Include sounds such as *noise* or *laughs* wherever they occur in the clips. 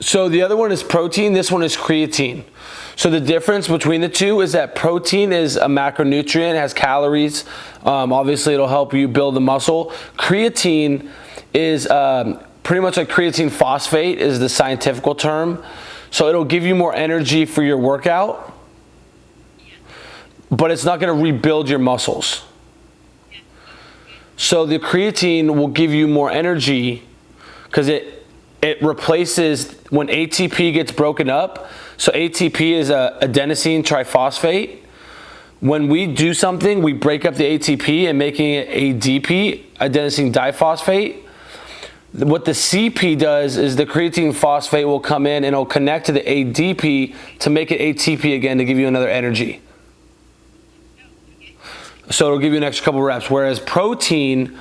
So the other one is protein. This one is creatine. So the difference between the two is that protein is a macronutrient, has calories. Um, obviously, it'll help you build the muscle. Creatine is um, pretty much like creatine phosphate is the scientific term. So it'll give you more energy for your workout, but it's not going to rebuild your muscles. So the creatine will give you more energy because it it replaces when ATP gets broken up. So ATP is a adenosine triphosphate. When we do something, we break up the ATP and making it ADP, adenosine diphosphate. What the CP does is the creatine phosphate will come in and it'll connect to the ADP to make it ATP again to give you another energy. So it'll give you an extra couple reps. Whereas protein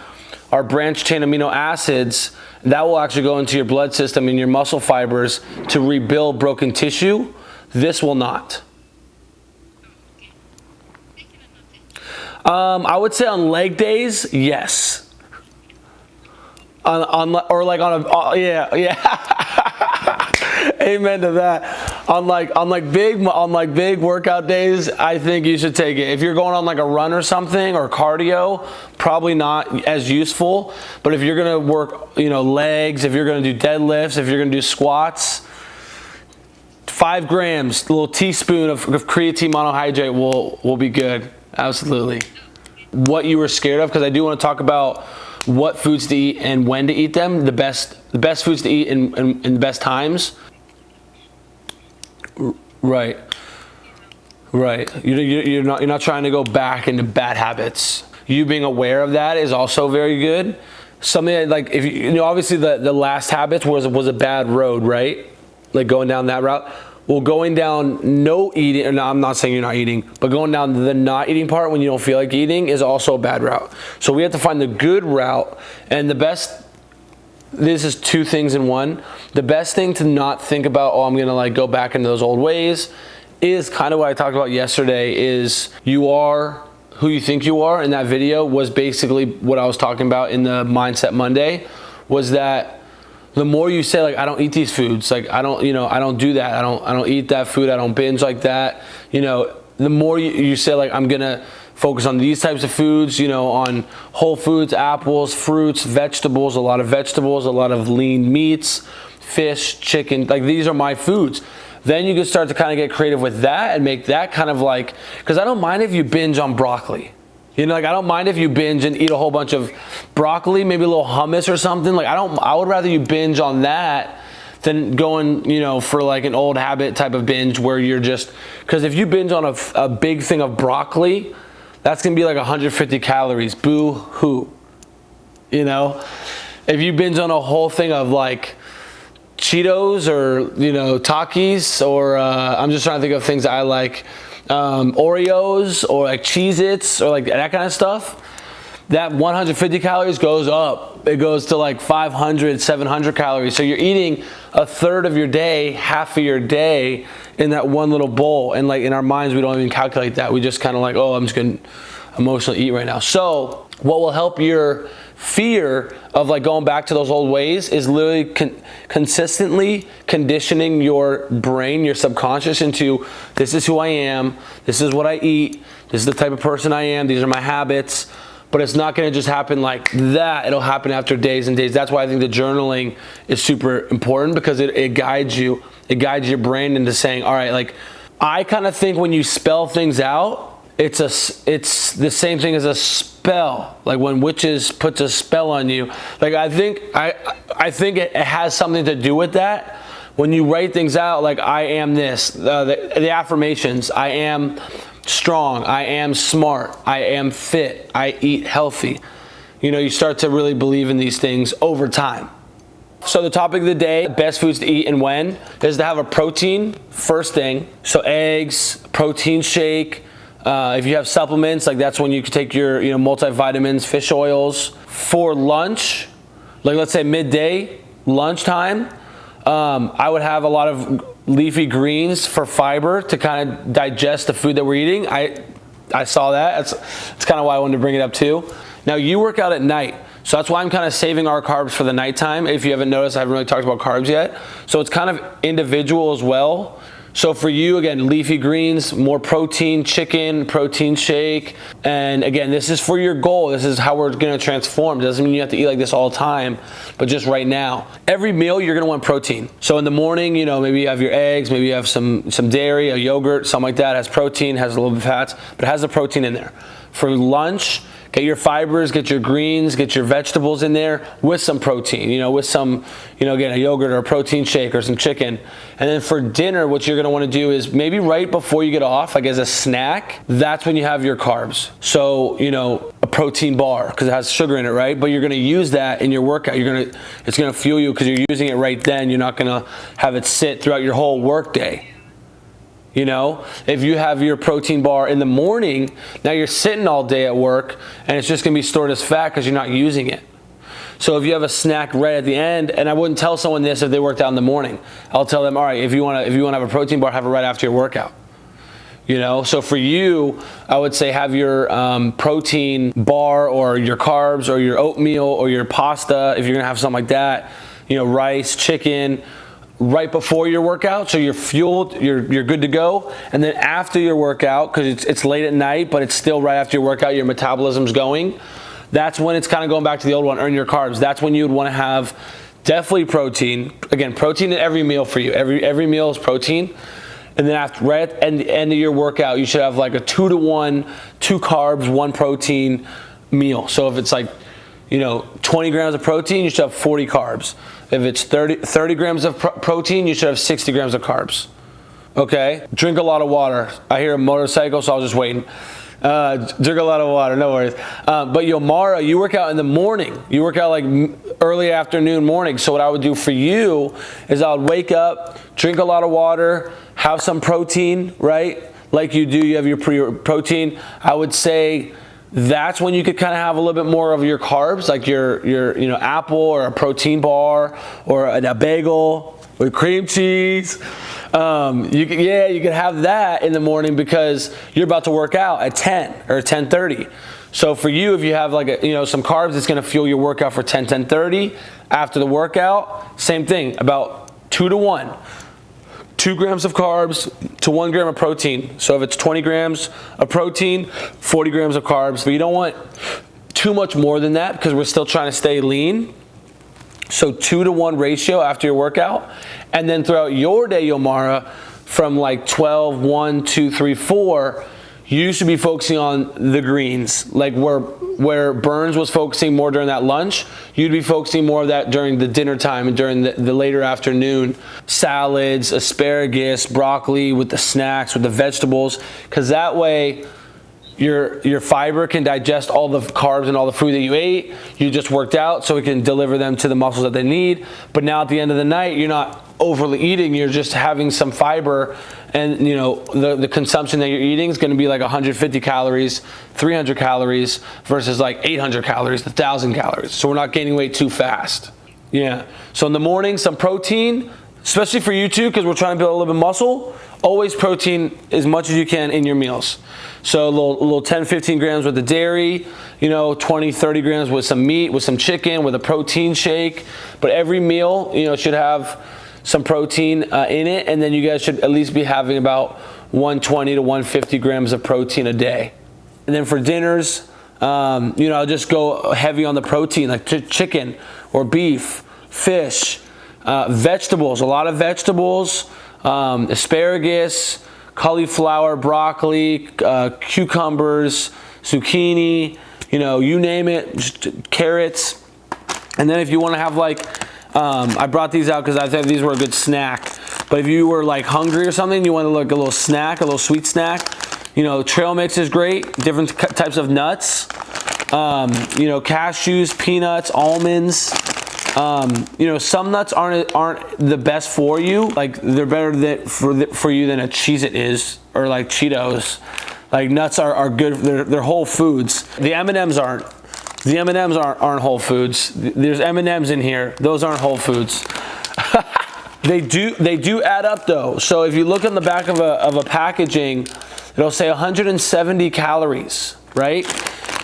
are branched chain amino acids that will actually go into your blood system and your muscle fibers to rebuild broken tissue. This will not. Um, I would say on leg days, yes. On, on or like on a uh, yeah yeah. *laughs* Amen to that on like on like big on like big workout days, I think you should take it. If you're going on like a run or something or cardio, probably not as useful. But if you're gonna work, you know, legs, if you're gonna do deadlifts, if you're gonna do squats, five grams, a little teaspoon of, of creatine monohydrate will will be good. Absolutely. What you were scared of, because I do want to talk about what foods to eat and when to eat them. The best the best foods to eat in, in the best times. Right. Right. You, you're not you're not trying to go back into bad habits. You being aware of that is also very good. Something like if you, you know obviously the the last habits was was a bad road, right? Like going down that route. Well, going down no eating, no, I'm not saying you're not eating, but going down the not eating part when you don't feel like eating is also a bad route. So we have to find the good route, and the best this is two things in one. The best thing to not think about, oh, I'm gonna like go back into those old ways, is kind of what I talked about yesterday is you are who you think you are in that video was basically what I was talking about in the Mindset Monday was that the more you say like I don't eat these foods, like I don't, you know, I don't do that. I don't I don't eat that food. I don't binge like that. You know, the more you, you say like I'm to focus on these types of foods, you know, on whole foods, apples, fruits, vegetables, a lot of vegetables, a lot of lean meats, fish, chicken, like these are my foods. Then you can start to kind of get creative with that and make that kind of like, because I don't mind if you binge on broccoli. You know, like I don't mind if you binge and eat a whole bunch of broccoli, maybe a little hummus or something. Like I don't, I would rather you binge on that than going, you know, for like an old habit type of binge where you're just, because if you binge on a, a big thing of broccoli, that's gonna be like 150 calories. Boo hoo. You know? If you binge on a whole thing of like Cheetos or, you know, Takis or uh, I'm just trying to think of things I like, um, Oreos or like Cheez Its or like that kind of stuff, that 150 calories goes up. It goes to like 500, 700 calories. So you're eating a third of your day, half of your day in that one little bowl. And like in our minds, we don't even calculate that. We just kind of like, oh, I'm just gonna emotionally eat right now. So what will help your fear of like going back to those old ways is literally con consistently conditioning your brain, your subconscious into this is who I am, this is what I eat, this is the type of person I am, these are my habits but it's not gonna just happen like that. It'll happen after days and days. That's why I think the journaling is super important because it, it guides you, it guides your brain into saying, all right, like I kind of think when you spell things out, it's a it's the same thing as a spell like when witches puts a spell on you like i think i i think it has something to do with that when you write things out like i am this uh, the, the affirmations i am strong, I am smart, I am fit, I eat healthy. You know, you start to really believe in these things over time. So the topic of the day, best foods to eat and when, is to have a protein first thing. So eggs, protein shake. Uh, if you have supplements, like that's when you can take your you know multivitamins, fish oils. For lunch, like let's say midday, lunchtime, um, I would have a lot of leafy greens for fiber to kind of digest the food that we're eating. I, I saw that. That's, that's kind of why I wanted to bring it up too. Now you work out at night. So that's why I'm kind of saving our carbs for the nighttime. If you haven't noticed, I haven't really talked about carbs yet. So it's kind of individual as well. So for you, again, leafy greens, more protein, chicken, protein shake. And again, this is for your goal. This is how we're gonna transform. It doesn't mean you have to eat like this all the time, but just right now. Every meal, you're gonna want protein. So in the morning, you know, maybe you have your eggs, maybe you have some, some dairy, a yogurt, something like that, has protein, has a little bit of fats, but it has the protein in there. For lunch, Get your fibers, get your greens, get your vegetables in there with some protein, you know, with some, you know, again, a yogurt or a protein shake or some chicken. And then for dinner, what you're gonna wanna do is maybe right before you get off, like as a snack, that's when you have your carbs. So, you know, a protein bar, because it has sugar in it, right? But you're gonna use that in your workout. You're gonna, it's gonna fuel you because you're using it right then. You're not gonna have it sit throughout your whole workday. You know, if you have your protein bar in the morning, now you're sitting all day at work and it's just gonna be stored as fat because you're not using it. So if you have a snack right at the end, and I wouldn't tell someone this if they worked out in the morning. I'll tell them, all right, if you wanna if you wanna have a protein bar, have it right after your workout. You know, so for you, I would say have your um, protein bar or your carbs or your oatmeal or your pasta, if you're gonna have something like that, you know, rice, chicken, right before your workout so you're fueled you're you're good to go. And then after your workout because it's, it's late at night but it's still right after your workout your metabolism's going that's when it's kind of going back to the old one earn your carbs. That's when you would want to have definitely protein again protein in every meal for you. Every every meal is protein. And then after right at the end, end of your workout you should have like a two to one two carbs one protein meal. So if it's like you know 20 grams of protein you should have 40 carbs if it's 30, 30 grams of protein, you should have 60 grams of carbs. Okay? Drink a lot of water. I hear a motorcycle, so I was just waiting. Uh, drink a lot of water, no worries. Uh, but Yomara, you work out in the morning. You work out like early afternoon, morning. So what I would do for you is I would wake up, drink a lot of water, have some protein, right? Like you do, you have your pre protein. I would say that's when you could kind of have a little bit more of your carbs, like your, your you know, apple or a protein bar or a, a bagel with cream cheese. Um, you could, yeah, you could have that in the morning because you're about to work out at 10 or 10:30. So for you, if you have like a, you know some carbs, it's going to fuel your workout for 10, 10:30. After the workout, same thing, about two to one two grams of carbs to one gram of protein. So if it's 20 grams of protein, 40 grams of carbs, but you don't want too much more than that because we're still trying to stay lean. So two to one ratio after your workout. And then throughout your day, Yomara, from like 12, 1, 2, 3, 4, you should be focusing on the greens, like where where Burns was focusing more during that lunch, you'd be focusing more of that during the dinner time and during the, the later afternoon. Salads, asparagus, broccoli with the snacks, with the vegetables, because that way your your fiber can digest all the carbs and all the food that you ate. You just worked out, so it can deliver them to the muscles that they need. But now at the end of the night, you're not overly eating. You're just having some fiber and you know the, the consumption that you're eating is going to be like 150 calories 300 calories versus like 800 calories 1000 calories. So we're not gaining weight too fast. Yeah. So in the morning some protein especially for you too because we're trying to build a little bit of muscle. Always protein as much as you can in your meals. So a little, a little 10 15 grams with the dairy you know 20 30 grams with some meat with some chicken with a protein shake. But every meal you know should have some protein uh, in it, and then you guys should at least be having about 120 to 150 grams of protein a day. And then for dinners, um, you know, I'll just go heavy on the protein, like ch chicken or beef, fish, uh, vegetables, a lot of vegetables, um, asparagus, cauliflower, broccoli, uh, cucumbers, zucchini, you know, you name it, carrots. And then if you want to have like um, I brought these out because I thought these were a good snack. But if you were like hungry or something, you want to look a little snack, a little sweet snack, you know, trail mix is great. Different types of nuts, um, you know, cashews, peanuts, almonds. Um, you know, some nuts aren't aren't the best for you. Like they're better than, for the, for you than a cheese it is or like Cheetos. Like nuts are, are good. They're, they're whole foods. The M&Ms aren't. The M&Ms aren't, aren't Whole Foods. There's M&Ms in here. Those aren't Whole Foods. *laughs* they do they do add up though. So if you look on the back of a, of a packaging, it'll say 170 calories, right?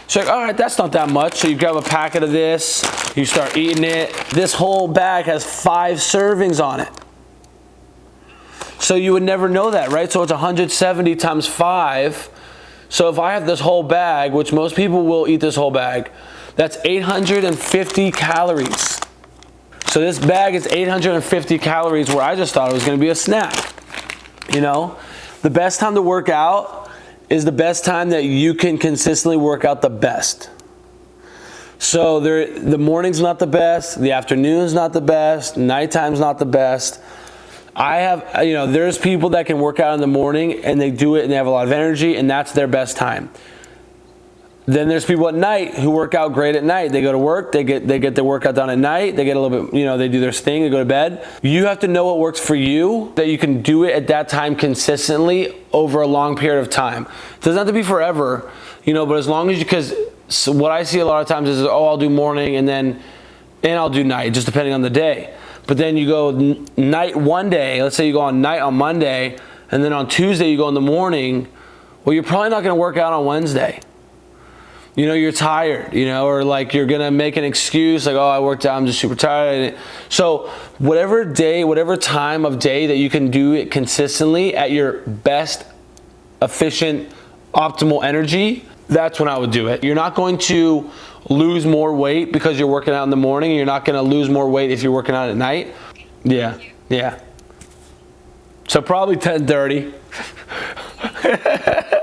So like, all right, that's not that much. So you grab a packet of this, you start eating it. This whole bag has five servings on it. So you would never know that, right? So it's 170 times five. So if I have this whole bag, which most people will eat this whole bag, that's 850 calories. So this bag is 850 calories where I just thought it was gonna be a snack. You know, the best time to work out is the best time that you can consistently work out the best. So there, the morning's not the best, the afternoon's not the best, nighttime's not the best. I have, you know, there's people that can work out in the morning and they do it and they have a lot of energy and that's their best time. Then there's people at night who work out great at night. They go to work, they get they get their workout done at night, they get a little bit, you know, they do their thing, they go to bed. You have to know what works for you, that you can do it at that time consistently over a long period of time. It doesn't have to be forever, you know, but as long as you, because what I see a lot of times is, oh, I'll do morning and then, and I'll do night, just depending on the day. But then you go night one day, let's say you go on night on Monday, and then on Tuesday you go in the morning, well, you're probably not gonna work out on Wednesday. You know you're tired you know or like you're gonna make an excuse like oh i worked out i'm just super tired. So whatever day whatever time of day that you can do it consistently at your best efficient optimal energy that's when i would do it. You're not going to lose more weight because you're working out in the morning. You're not going to lose more weight if you're working out at night. Yeah yeah. So probably 10 30 *laughs*